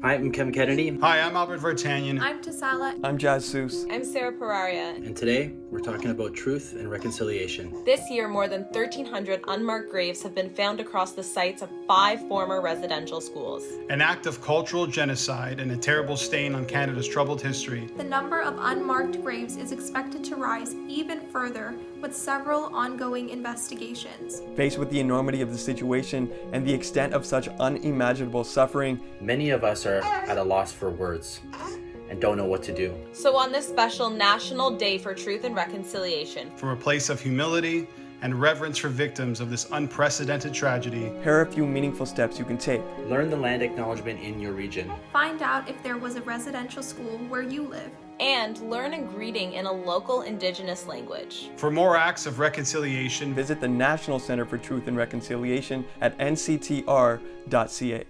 Hi, I'm Kevin Kennedy, Hi, I'm Albert Vertanian. I'm Tasala. I'm Jazz Seuss. I'm Sarah Pararia. and today we're talking about truth and reconciliation. This year, more than 1,300 unmarked graves have been found across the sites of five former residential schools. An act of cultural genocide and a terrible stain on Canada's troubled history. The number of unmarked graves is expected to rise even further with several ongoing investigations. Faced with the enormity of the situation and the extent of such unimaginable suffering, Many of us are at a loss for words and don't know what to do. So, on this special National Day for Truth and Reconciliation, From a place of humility and reverence for victims of this unprecedented tragedy, here are a few meaningful steps you can take. Learn the land acknowledgement in your region. Find out if there was a residential school where you live. and learn a greeting in a local indigenous language. for more acts of reconciliation, Visit the National Center for Truth and Reconciliation at nctr.ca.